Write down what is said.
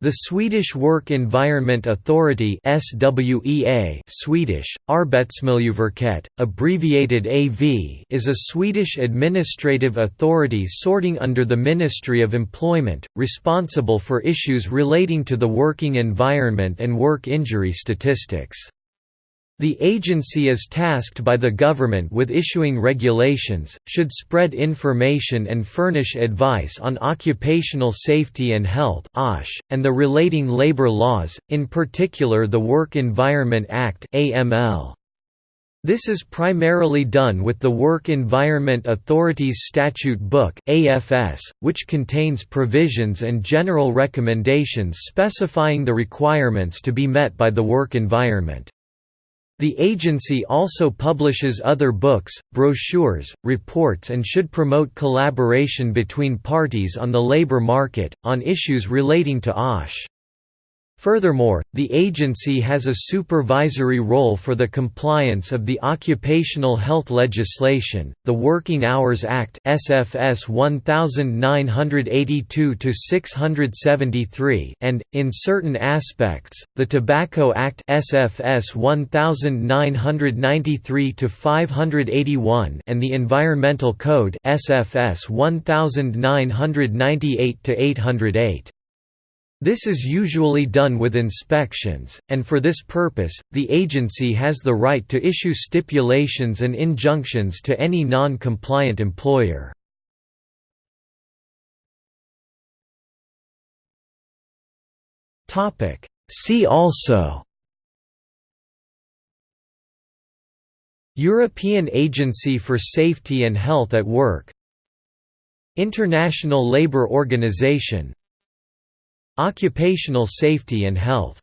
The Swedish Work Environment Authority SWEA Swedish, Arbetsmiljöverket, abbreviated AV is a Swedish administrative authority sorting under the Ministry of Employment, responsible for issues relating to the working environment and work injury statistics. The agency is tasked by the government with issuing regulations, should spread information and furnish advice on occupational safety and health and the relating labor laws, in particular the Work Environment Act This is primarily done with the Work Environment Authority's Statute Book AFS, which contains provisions and general recommendations specifying the requirements to be met by the work environment. The agency also publishes other books, brochures, reports and should promote collaboration between parties on the labor market, on issues relating to OSH. Furthermore, the agency has a supervisory role for the compliance of the occupational health legislation, the Working Hours Act (SFS 1982-673) and in certain aspects, the Tobacco Act (SFS 1993-581) and the Environmental Code (SFS 1998-808). This is usually done with inspections, and for this purpose, the agency has the right to issue stipulations and injunctions to any non-compliant employer. See also European Agency for Safety and Health at Work International Labour Organization Occupational safety and health